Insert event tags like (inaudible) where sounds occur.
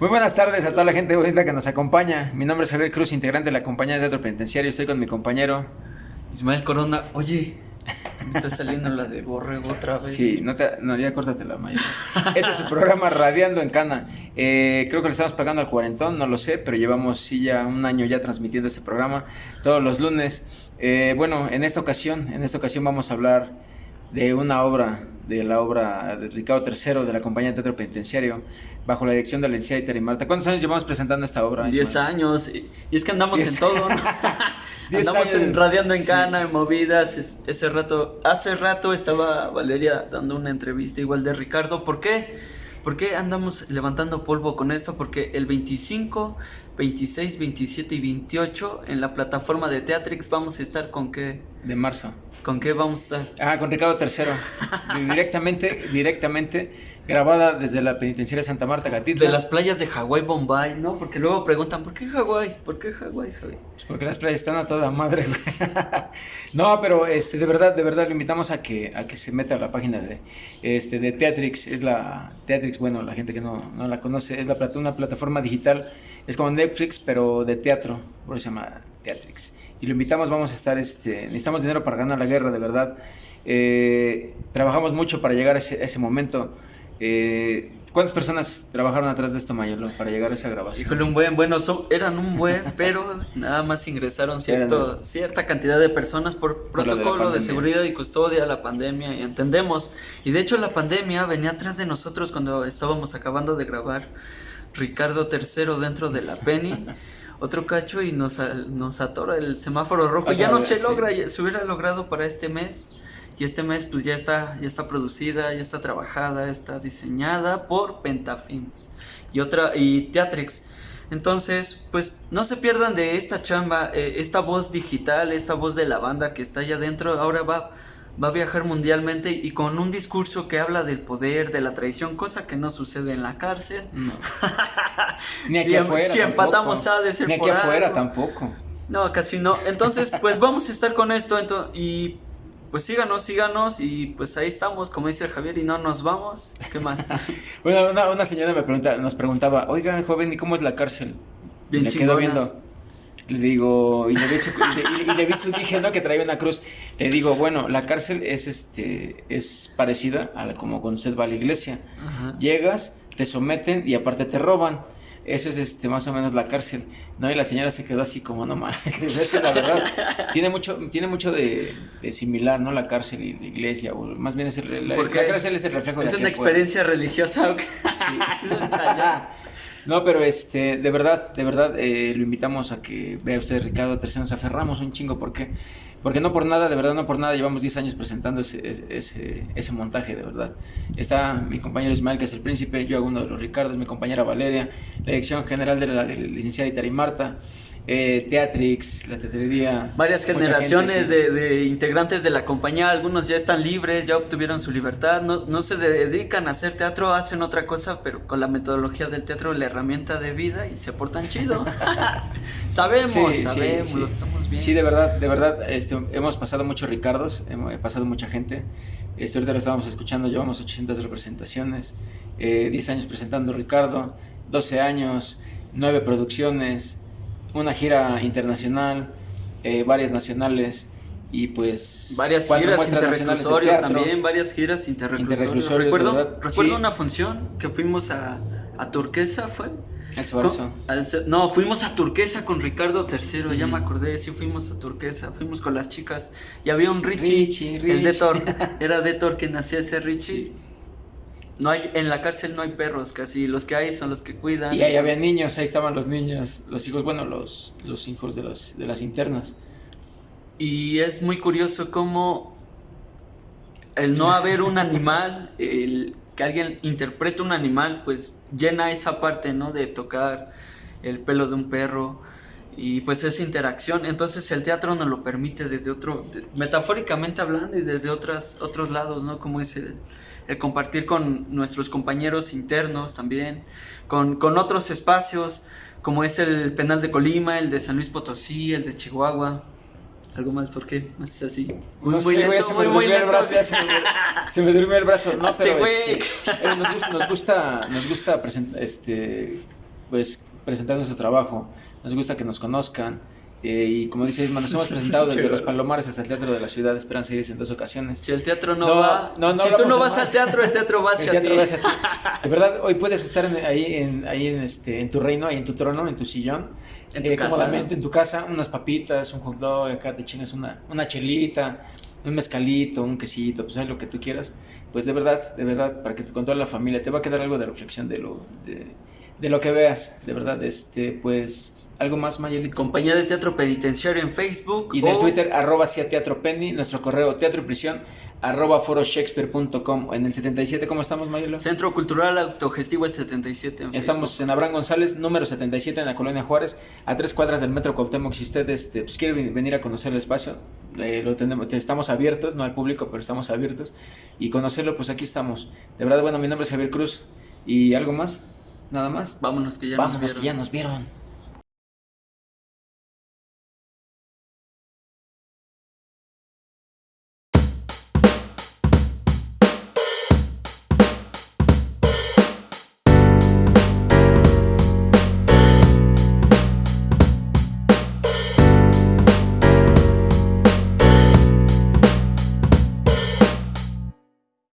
Muy buenas tardes a toda la gente bonita que nos acompaña. Mi nombre es Javier Cruz, integrante de la compañía de teatro penitenciario. Estoy con mi compañero Ismael Corona. Oye, me está saliendo la de borrego otra vez. Sí, no, te, no ya córtate la mayor. Este es su programa Radiando en Cana. Eh, creo que le estamos pagando al cuarentón, no lo sé, pero llevamos sí ya un año ya transmitiendo este programa todos los lunes. Eh, bueno, en esta ocasión, en esta ocasión vamos a hablar de una obra, de la obra de Ricardo III de la compañía de teatro penitenciario bajo la dirección de la licenciada y Marta. ¿Cuántos años llevamos presentando esta obra? Diez años. Y es que andamos en todo, ¿no? (laughs) andamos en radiando en cana, en movidas. Ese rato, hace rato estaba Valeria dando una entrevista igual de Ricardo. ¿Por qué? ¿Por qué andamos levantando polvo con esto? Porque el 25, 26, 27 y 28 en la plataforma de Teatrix vamos a estar con qué? De marzo. ¿Con qué vamos a estar? Ah, con Ricardo III. (laughs) directamente, directamente grabada desde la penitenciaria Santa Marta Gatita. De las playas de Hawái, Bombay, ¿no? Porque luego preguntan, ¿por qué Hawái? ¿Por qué Hawái, Javi? Pues porque las playas están a toda madre, (laughs) no, pero este, de verdad, de verdad, le invitamos a que, a que se meta a la página de, este, de Teatrix. Es la, Teatrix, bueno, la gente que no, no la conoce, es la, una plataforma digital, es como Netflix, pero de teatro, por eso se llama Teatrix. Y lo invitamos, vamos a estar, este, necesitamos dinero para ganar la guerra, de verdad. Eh, trabajamos mucho para llegar a ese, a ese momento. Eh, ¿Cuántas personas trabajaron atrás de esto, Mayolo, para llegar a esa grabación? Híjole, un buen, bueno, eran un buen, (laughs) pero nada más ingresaron cierto, cierta cantidad de personas por protocolo de, seguridad y custodia, la pandemia, y entendemos. Y de hecho la pandemia venía atrás de nosotros cuando estábamos acabando de grabar Ricardo III dentro de la Penny. (laughs) otro cacho y nos, nos atora el semáforo rojo. ya no se logra, se hubiera logrado para este mes. Y este mes pues ya está, ya está producida, ya está trabajada, está diseñada por Pentafilms y otra y Teatrix. Entonces, pues no se pierdan de esta chamba, eh, esta voz digital, esta voz de la banda que está allá adentro, ahora va, va a viajar mundialmente y con un discurso que habla del poder, de la traición, cosa que no sucede en la cárcel. (laughs) Ni aquí afuera. Si empatamos a de Ni aquí afuera tampoco. No, casi no. Entonces, pues (laughs) vamos a estar con esto y pues síganos, síganos y pues ahí estamos, como dice el Javier, y no nos vamos. ¿Qué más? (laughs) bueno, una, señora me pregunta, nos preguntaba, oigan, joven, ¿y cómo es la cárcel? Bien me quedó viendo. Le digo, y le vi su, y le, vi su dije, ¿no? Que traía una cruz. Le digo, bueno, la cárcel es este, es parecida a como cuando usted va a la iglesia. Llegas, te someten y aparte te roban. Eso es este, más o menos la cárcel. ¿no? Y la señora se quedó así como, no más. (laughs) es que la verdad tiene mucho, tiene mucho de, similar, ¿no? La cárcel y la iglesia, o más bien es el, la, la, cárcel es el reflejo de Es una experiencia religiosa. Sí. (laughs) no, pero este, de verdad, de verdad, eh, lo invitamos a que vea usted Ricardo Tercero, nos aferramos un chingo porque porque no por nada, de verdad, no por nada, llevamos 10 años presentando ese, ese, ese, montaje, de verdad. Está mi compañero Ismael, que es el príncipe, yo hago uno de los Ricardos, mi compañera Valeria, la dirección general de la, licenciada Itari Marta, eh, Teatrix, la teatrería. Varias generaciones de, integrantes de la compañía, algunos ya están libres, ya obtuvieron su libertad, no, no, se dedican a hacer teatro, hacen otra cosa, pero con la metodología del teatro, la herramienta de vida y se aportan chido. (laughs) (laughs) sabemos, sabemos, lo estamos viendo. Sí, de verdad, de verdad, este, hemos pasado muchos Ricardos, hemos pasado mucha gente. Este, ahorita lo estábamos escuchando, llevamos 800 representaciones, eh, 10 años presentando Ricardo, 12 años, 9 producciones una gira internacional, eh, varias nacionales y pues varias giras interreclusorios también, varias giras interreclusorios. Recuerdo, recuerdo una función que fuimos a, a Turquesa, ¿fue? no, fuimos a Turquesa con Ricardo III, ya me acordé, sí fuimos a Turquesa, fuimos con las chicas y había un Richie, el Detor, (laughs) era Detor que hacía ese Richie. No hay, en la cárcel no hay perros, casi los que hay son los que cuidan. Y ahí había niños, ahí estaban los niños, los hijos, bueno, los, los hijos de, los, de las internas. Y es muy curioso cómo el no haber un animal, el que alguien interprete un animal, pues llena esa parte, ¿no? De tocar el pelo de un perro y pues esa interacción. Entonces el teatro nos lo permite desde otro, metafóricamente hablando y desde otras, otros lados, ¿no? Como es el, el compartir con nuestros compañeros internos también, con, con, otros espacios como es el penal de Colima, el de San Luis Potosí, el de Chihuahua. ¿Algo más? ¿Por qué? ¿No es así? Muy, no sé, güey, se me durmió el brazo, ya se me, se me durmió el brazo. No, pero este, eh, nos gusta, nos gusta, nos gusta este, pues, presentar nuestro trabajo. Nos gusta que nos conozcan. Eh, y como dice Isma, nos hemos (laughs) presentado desde los Palomares hasta el Teatro de la Ciudad de Esperanza Iris en dos ocasiones. Si el teatro no, va, no, no si tú no vas al teatro, el teatro va hacia el teatro ti. (laughs) De verdad, hoy puedes estar ahí, en, ahí en, este, en tu reino, ahí en tu trono, en tu sillón, en tu eh, casa, cómodamente en tu casa, unas papitas, un hot dog, acá te chingas una, una chelita, un mezcalito, un quesito, pues es lo que tú quieras. Pues de verdad, de verdad, para que con toda la familia te va a quedar algo de reflexión de lo, de, de lo que veas, de verdad, este, pues ¿Algo más, Mayelito? Compañía de Teatro Penitenciario en Facebook. Y del Twitter, arroba Teatro Penny, nuestro correo teatro y prisión, arroba foroshakespeare.com. En el 77, ¿cómo estamos, Mayelo? Centro Cultural Autogestivo el 77. En Estamos en Abraham González, número 77, en la Colonia Juárez, a tres cuadras del Metro Cuauhtémoc. Si usted este, pues, quiere venir a conocer el espacio, eh, lo tenemos, estamos abiertos, no al público, pero estamos abiertos. Y conocerlo, pues aquí estamos. De verdad, bueno, mi nombre es Javier Cruz. ¿Y algo más? ¿Nada más? Vámonos, que ya nos vieron. que ya nos vieron.